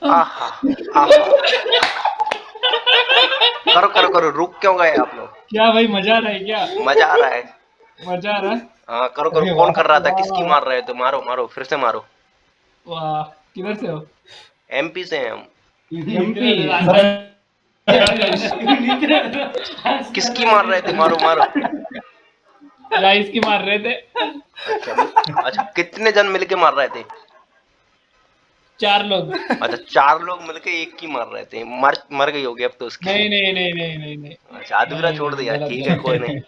आहा आहा करो करो करो रुक क्यों गए आप लोग? क्या भाई मज़ा आ रहा है क्या? मज़ा आ रहा है। मज़ा आ रहा है? हाँ करो करो कौन कर रहा था? किसकी मार रहे थे मारो मारो फिर से मारो। वाह किधर से हो? एमपी से हैं हम। किसकी मार रहे थे? मारो मारो। राइस की मार रहे थे? अच्छा अच्छा कितने जन मिलके मार रहे थे? चार लोग। अच्छा चार लोग मिलके एक की मार रहे थे। मर मर गई होगी अब तो उसकी। नहीं नहीं नहीं नहीं नहीं नहीं। अच्छा अधूरा छोड़ दिया ठीक है कोई नहीं।